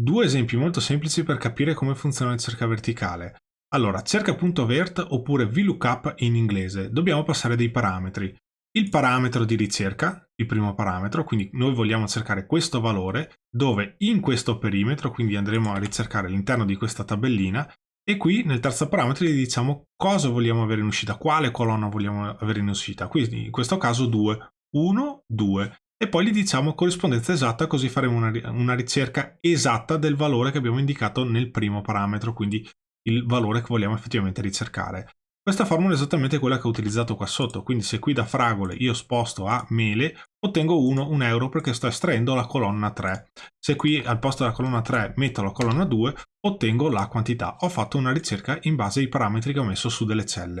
Due esempi molto semplici per capire come funziona la ricerca verticale. Allora, cerca.vert oppure VLOOKUP in inglese. Dobbiamo passare dei parametri. Il parametro di ricerca, il primo parametro, quindi noi vogliamo cercare questo valore, dove in questo perimetro, quindi andremo a ricercare all'interno di questa tabellina, e qui nel terzo parametro gli diciamo cosa vogliamo avere in uscita, quale colonna vogliamo avere in uscita. Quindi in questo caso 2, 1, 2 e poi gli diciamo corrispondenza esatta così faremo una, una ricerca esatta del valore che abbiamo indicato nel primo parametro, quindi il valore che vogliamo effettivamente ricercare. Questa formula è esattamente quella che ho utilizzato qua sotto, quindi se qui da fragole io sposto a mele, ottengo 1, 1 euro perché sto estraendo la colonna 3. Se qui al posto della colonna 3 metto la colonna 2, ottengo la quantità. Ho fatto una ricerca in base ai parametri che ho messo su delle celle.